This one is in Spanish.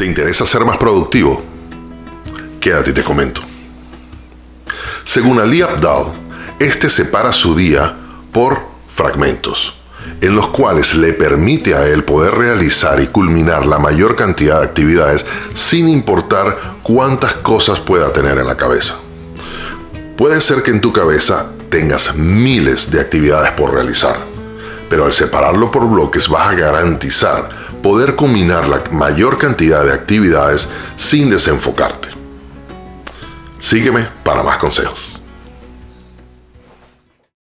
¿Te interesa ser más productivo? Quédate y te comento. Según Ali Abdal, este separa su día por fragmentos, en los cuales le permite a él poder realizar y culminar la mayor cantidad de actividades sin importar cuántas cosas pueda tener en la cabeza. Puede ser que en tu cabeza tengas miles de actividades por realizar, pero al separarlo por bloques vas a garantizar poder combinar la mayor cantidad de actividades sin desenfocarte. Sígueme para más consejos.